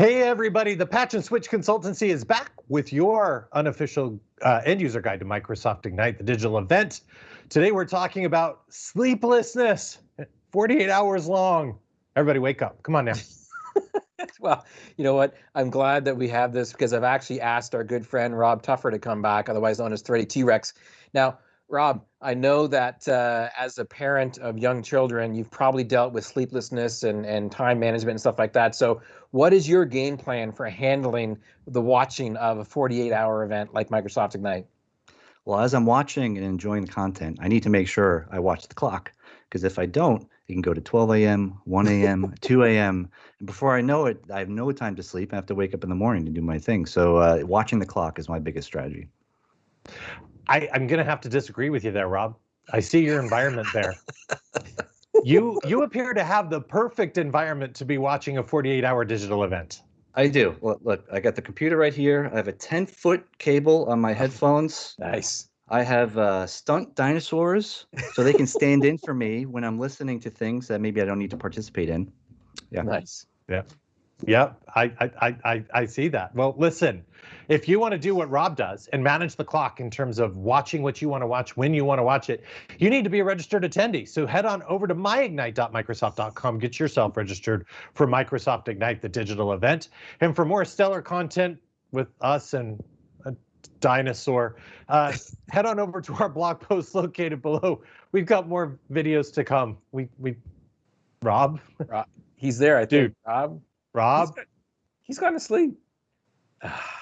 Hey, everybody, the Patch and Switch Consultancy is back with your unofficial uh, end user guide to Microsoft Ignite, the digital event. Today, we're talking about sleeplessness, 48 hours long. Everybody, wake up. Come on now. well, you know what? I'm glad that we have this because I've actually asked our good friend Rob Tuffer to come back, otherwise known as 30 T Rex. Now, Rob, I know that uh, as a parent of young children, you've probably dealt with sleeplessness and, and time management and stuff like that. So, what is your game plan for handling the watching of a 48 hour event like Microsoft Ignite? Well, as I'm watching and enjoying the content, I need to make sure I watch the clock because if I don't, it can go to 12 a.m., 1 a.m., 2 a.m. And before I know it, I have no time to sleep. I have to wake up in the morning to do my thing. So, uh, watching the clock is my biggest strategy. I, I'm going to have to disagree with you there, Rob. I see your environment there. you you appear to have the perfect environment to be watching a 48 hour digital event. I do. Look, look, I got the computer right here. I have a 10 foot cable on my headphones. Nice. I have uh, stunt dinosaurs so they can stand in for me when I'm listening to things that maybe I don't need to participate in. Yeah. Nice. Yeah. Yep, I, I, I, I see that. Well, listen, if you want to do what Rob does and manage the clock in terms of watching what you want to watch when you want to watch it, you need to be a registered attendee. So head on over to myignite.microsoft.com, get yourself registered for Microsoft Ignite, the digital event. And for more stellar content with us and a dinosaur, uh, head on over to our blog post located below. We've got more videos to come. We, we, Rob? Rob he's there, I think. Dude. Rob? Rob? he's, he's gone to sleep.